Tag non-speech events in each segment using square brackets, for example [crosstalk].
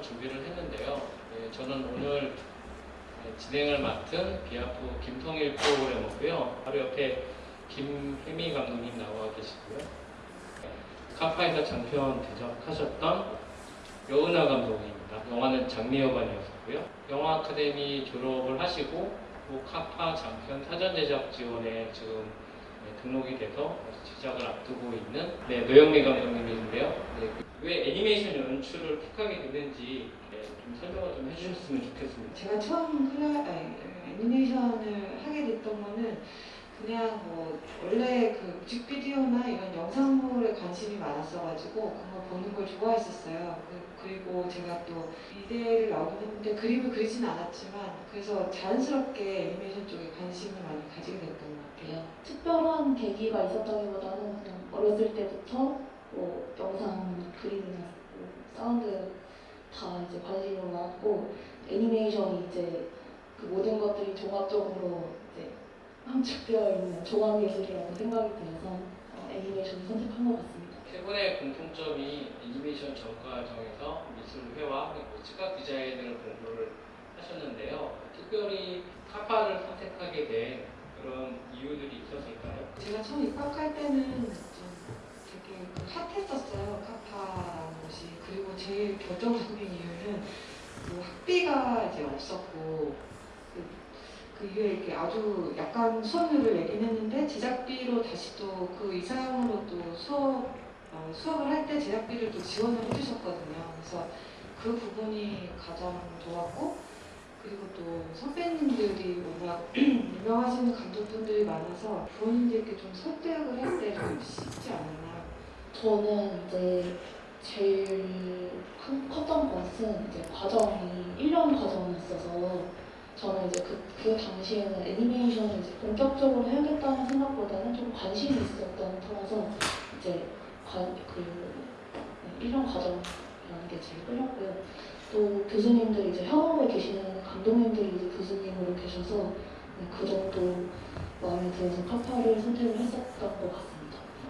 영상을 준비를 했는데요. 예, 저는 오늘 예, 진행을 맡은 비아프 김통일 프로그래머고요. 바로 옆에 김혜미 감독님 나와 계시고요. 카파에서 장편 제작하셨던 여은하 감독님입니다. 영화는 장미여관이었고요. 영화 아카데미 졸업을 하시고 또 카파 장편 사전 제작 지원에 지금 네, 등록이 돼서 제작을 앞두고 있는 네, 노영미 감독님인데요. 네, 왜 애니메이션 연출을 택하게 됐는지 네, 좀 설명을 좀 해주셨으면 좋겠습니다. 제가 처음 클라, 아니, 애니메이션을 하게 됐던 거는 그냥 뭐 원래 그 뮤직비디오나 이런 영상물에 관심이 많았어가지고 그런 거 보는 걸 좋아했었어요. 그- 그리고 제가 또 이대를 나오긴 했는데 그림을 그리진 않았지만 그래서 자연스럽게 애니메이션 쪽에 관심을 많이 가지게 됐던 것 같아요. 특별한 계기가 있었다기보다는 그냥 어렸을 때부터 뭐 영상 그림이나 뭐 사운드 다 이제 관심이 많았고 애니메이션이 이제 그 모든 것들이 종합적으로 이제 함축되어 있는 종합예술이라고 생각이 들어서 어, 애니메이션을 선택한 것 같습니다. 세 분의 공통점이 애니메이션 전과정에서 미술 회화 그리고 시각 디자인을 공부를 하셨는데요. 특별히 카파를 선택하게 된 그런 이유들이 있었을까요? 제가 처음 입학할 때는 핫했었어요 카파라는 곳이 그리고 제일 결정적인 이유는 그 학비가 이제 없었고 그, 그 이후에 이렇게 아주 약간 수업료를 내긴 했는데 제작비로 다시 또 그 이상으로 또 수업 어, 수업을 할 때 제작비를 또 지원을 해주셨거든요 그래서 그 부분이 가장 좋았고 그리고 또 선배님들이 워낙 [clears throat] 유명하신 감독분들이 많아서 부모님들께 좀 설득을 할 때 좀 쉽지 않았나. 저는 이제 제일 큰 컸던 것은 이제 과정이 1년 과정이었어서 저는 이제 그, 그 당시에는 애니메이션을 이제 본격적으로 해야겠다는 생각보다는 좀 관심이 있었던 터라서 이제 관, 그 네, 1년 과정이라는 게 제일 끌렸고요. 또 교수님들이 이제 현업에 계시는 감독님들이 이제 교수님으로 계셔서 네, 그 정도 마음에 들어서 카파를 선택을 했었던 것 같습니다.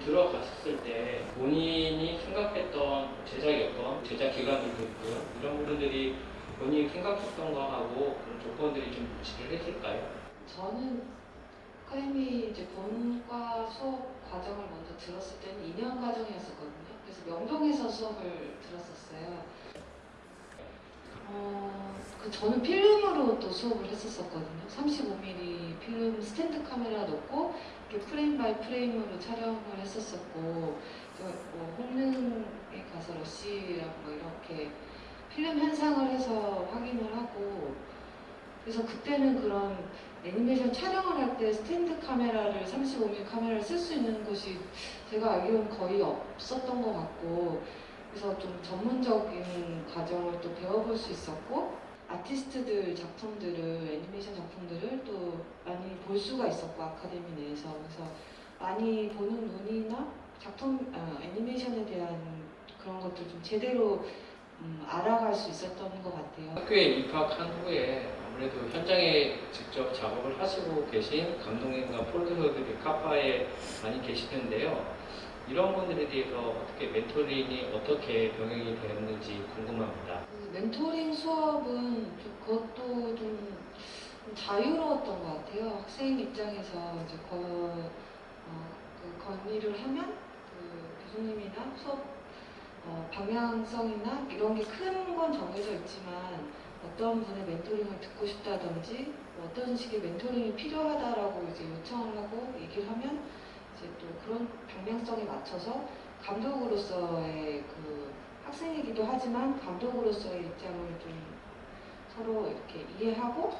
들어갔을 때 본인이 생각했던 제작이었던 제작 기간들도 있고요. 이런 부분들이 본인이 생각했던 거하고 그런 조건들이 좀 일치를 했을까요? 저는 아카데미 이제 본과 수업 과정을 먼저 들었을 때는 2년 과정이었었거든요. 그래서 명동에서 수업을 들었었어요. 어, 그 저는 필름으로 또 수업을 했었었거든요. 35mm 필름 스탠드 카메라 놓고 이렇게 frame by frame으로 촬영을 했었었고, 그뭐 홍릉에 가서 러시랑 뭐 이렇게 필름 현상을 해서 확인을 하고, 그래서 그때는 그런 애니메이션 촬영을 할 때 스탠드 카메라를 35mm 카메라를 쓸 수 있는 곳이 제가 알기로는 거의 없었던 것 같고 그래서 좀 전문적인 과정을 또 배워볼 수 있었고 아티스트들 작품들을 애니메이션 작품들을 또 많이 볼 수가 있었고 아카데미 내에서 그래서 많이 보는 눈이나 작품 어, 애니메이션에 대한 그런 것들 좀 제대로 음, 알아갈 수 있었던 것 같아요. 학교에 입학한 후에 아무래도 현장에 직접 작업을 하시고 계신 감독님과 프로듀서들이 카파에 많이 계시는데요. 이런 분들에 대해서 어떻게 멘토링이 어떻게 병행이 되었는지 궁금합니다. 그 멘토링 수업은 좀 그것도 좀 자유로웠던 것 같아요. 학생 입장에서 이제 거, 어, 그 건의를 하면 그 교수님이나 수업 어, 방향성이나 이런 게 큰 건 정해져 있지만 어떤 분의 멘토링을 듣고 싶다든지 뭐 어떤 식의 멘토링이 필요하다라고 이제 요청을 하고 얘기를 하면 그런 방향성에 맞춰서 감독으로서의 그 학생이기도 하지만 감독으로서의 입장을 좀 서로 이렇게 이해하고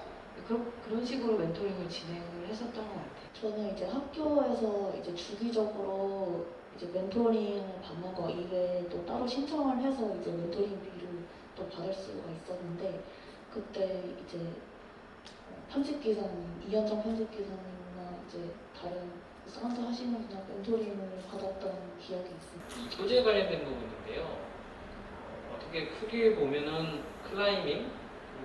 그런 그런 식으로 멘토링을 진행을 했었던 것 같아요. 저는 이제 학교에서 이제 주기적으로 이제 멘토링 받는 거 이외에 또 따로 신청을 해서 이제 멘토링비를 또 받을 수가 있었는데 그때 이제 어, 편집기사님, 이현정 편집기사님이나 이제 다른 사운드 하시는 분들 멘토링을 받았던 기억이 있습니다. 이 소재 관련된 부분인데요. 어, 어떻게 크게 보면은 클라이밍,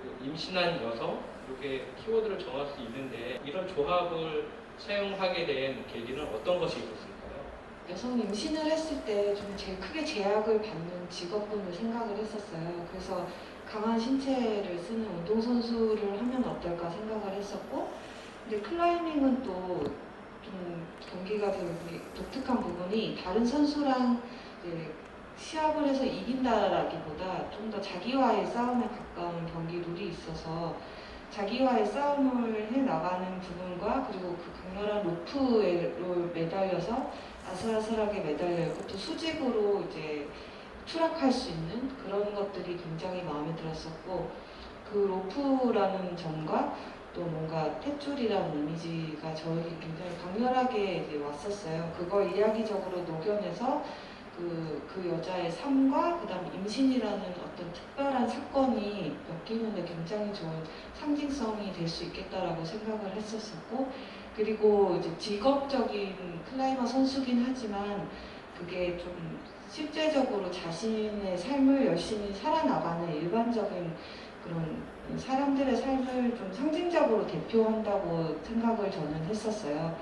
그리고 임신한 여성 이렇게 키워드를 정할 수 있는데 이런 조합을 사용하게 된 계기는 어떤 것이 있었을까요? 여성 임신을 했을 때 좀 제일 크게 제약을 받는 직업군을 생각을 했었어요. 그래서 강한 신체를 쓰는 운동선수를 하면 어떨까 생각을 했었고 근데 클라이밍은 또좀 경기가 되게 독특한 부분이 다른 선수랑 시합을 해서 이긴다라기보다 좀 더 자기와의 싸움에 가까운 경기 룰이 있어서 자기와의 싸움을 해 나가는 부분과 그리고 그 강렬한 로프에 매달려서 아슬아슬하게 매달려 있고 또 수직으로 이제 추락할 수 있는 그런 것들이 굉장히 마음에 들었었고 그 로프라는 점과 또 뭔가 탯줄이라는 이미지가 저에게 굉장히 강렬하게 이제 왔었어요. 그걸 이야기적으로 녹여내서 그, 그 여자의 삶과 그 다음 임신이라는 어떤 특별한 사건이 엮이는데 굉장히 좋은 상징성이 될 수 있겠다라고 생각을 했었었고 그리고 이제 직업적인 클라이머 선수긴 하지만 그게 좀 실제적으로 자신의 삶을 열심히 살아나가는 일반적인 그런 사람들의 삶을 좀 상징적으로 대표한다고 생각을 저는 했었어요.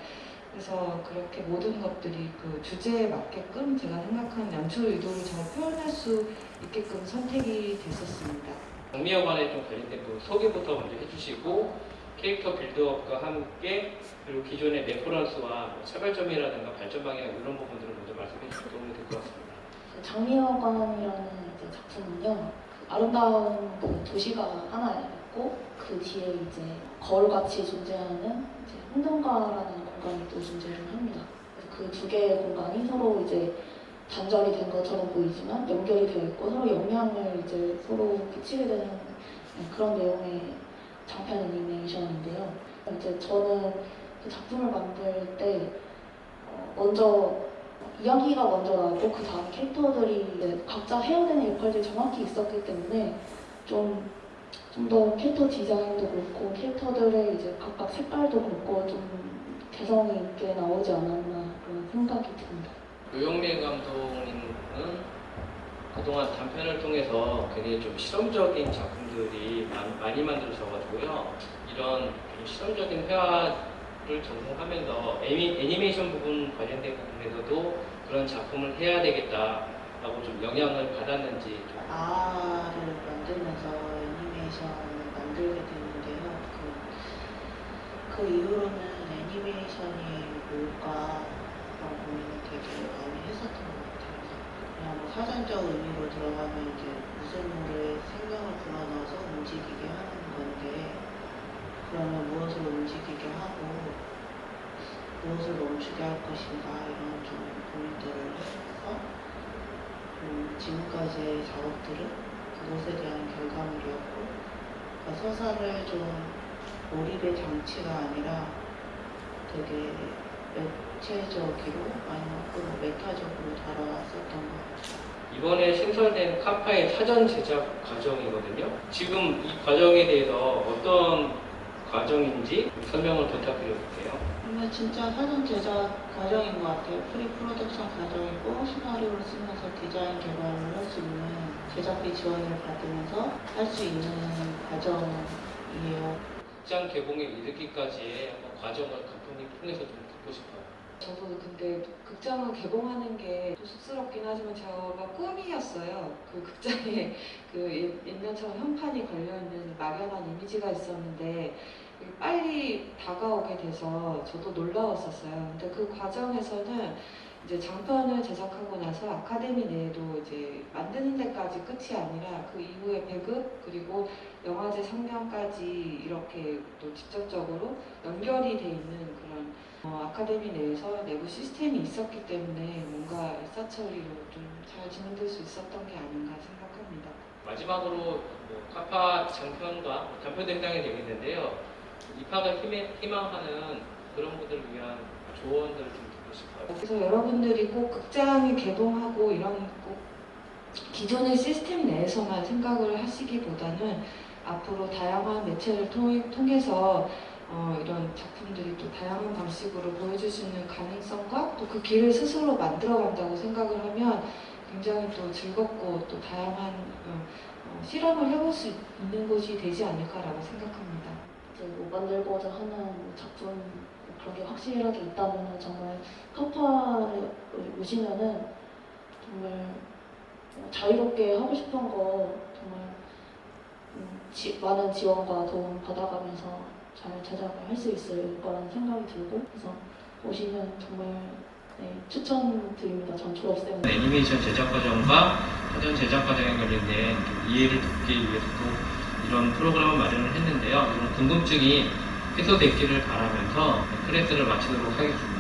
그래서 그렇게 모든 것들이 그 주제에 맞게끔 제가 생각한 연출 의도를 잘 표현할 수 있게끔 선택이 됐었습니다. 장미여관에 좀 관련된 그 소개부터 먼저 해주시고 캐릭터 build-up과 함께 그리고 기존의 reference와 뭐 차별점이라든가 발전 방향 이런 부분들을 먼저 말씀해 주시면 도움이 될 것 같습니다. 그 장미여관이라는 이제 작품은요 그 아름다운 그 도시가 하나 있고 그 뒤에 이제 거울같이 존재하는 이제 홍등가라는 공간이 또 존재를 합니다. 그 두 개의 공간이 서로 이제 단절이 된 것처럼 보이지만 연결이 되어 있고 서로 영향을 이제 서로 끼치게 되는 그런 내용의 장편 애니메이션인데요. 이제 저는 그 작품을 만들 때 어, 먼저 이야기가 먼저 나오고 그 다음 캐릭터들이 각자 해야 되는 역할들이 정확히 있었기 때문에 좀 좀 더 캐릭터 디자인도 그렇고 캐릭터들의 이제 각각 색깔도 그렇고 좀 개성이 있게 나오지 않았나 그런 생각이 듭니다. 요영미 감독님은 그동안 단편을 통해서 굉장히 좀 실험적인 작품들이 많- 많이 만들어져가지고요. 이런 좀 실험적인 회화 를 전공하면서 애니, 애니메이션 부분 관련된 부분에서도 그런 작품을 해야 되겠다라고 좀 영향을 받았는지 좀 아를 만들면서 애니메이션을 만들게 됐는데요. 그, 그 이후로는 애니메이션이 뭘까라고 고민을 되게 많이 했었던 것 같아요. 그냥 뭐 사전적 의미로 들어가면 이제 무쇠물에 생명을 불어넣어서 건데 그러면 무엇을 움직이게 하고 무엇을 멈추게 할 것인가 이런 좀 고민들을 해서 음, 지금까지의 작업들은 그것에 대한 결과물이었고 그러니까 서사를 좀 몰입의 장치가 아니라 되게 매체적으로 아니면 또 메타적으로 다뤄왔었던 것 같아요. 이번에 신설된 카파의 사전 제작 과정이거든요. 지금 이 과정에 대해서 어떤 과정인지 설명을 부탁드려볼게요. 정말 진짜 사전 제작 과정인 것 같아요. pre-production 과정이고 시나리오를 쓰면서 디자인 개발을 할 수 있는 제작비 지원을 받으면서 할 수 있는 과정이에요. 극장 개봉에 이르기까지의 과정을 감독님 통해서 좀 듣고 싶어요. 저도 근데 극장을 개봉하는 게좀 쑥스럽긴 하지만 제가 꿈이었어요. 그 극장에 [laughs] 그 옛- 옛날처럼 현판이 걸려있는 막연한 이미지가 있었는데 빨리 다가오게 돼서 저도 놀라웠었어요. 근데 그 과정에서는 이제 장편을 제작하고 나서 아카데미 내에도 이제 만드는 데까지 끝이 아니라 그 이후에 배급 그리고 영화제 상영까지 이렇게 또 직접적으로 연결이 돼 있는 어, 아카데미 내에서 내부 시스템이 있었기 때문에 뭔가 일사천리로 좀 잘 진행될 수 있었던 게 아닌가 생각합니다. 마지막으로 뭐 카파 장편과 뭐 단편도 해당이 되겠는데요. 입학을 희망- 희망하는 그런 분들을 위한 조언들을 좀 듣고 싶어요. 그래서 여러분들이 꼭 극장이 개봉하고 이런 꼭 기존의 시스템 내에서만 생각을 하시기보다는 앞으로 다양한 매체를 통해, 통해서 어, 이런 작품들이 또 다양한 방식으로 보여줄 수 있는 가능성과 또 그 길을 스스로 만들어 간다고 생각을 하면 굉장히 또 즐겁고 또 다양한 어, 어, 실험을 해볼 수 있는 곳이 되지 않을까라고 생각합니다. 이제 뭐 만들고자 하는 뭐 작품 뭐 그런 게 확실하게 있다면 정말 카파를 오시면은 정말 뭐 자유롭게 하고 싶은 거 정말 음, 지- 많은 지원과 도움 받아가면서 잘할수 있을 거라는 생각이 들고 그래서 오시면 정말 네, 추천드립니다. 전 졸업생 애니메이션 제작 과정과 사전 제작 과정에 관련된 좀 이해를 돕기 위해서 또 이런 프로그램을 마련을 했는데요. 이런 궁금증이 해소됐기를 바라면서 클래스를 마치도록 하겠습니다.